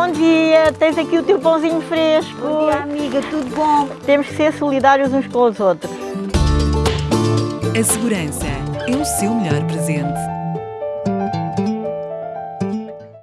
bom dia. Tens aqui o teu pãozinho fresco. Bom dia, amiga, tudo bom? Temos que ser solidários uns com os outros. A segurança é o seu melhor presente.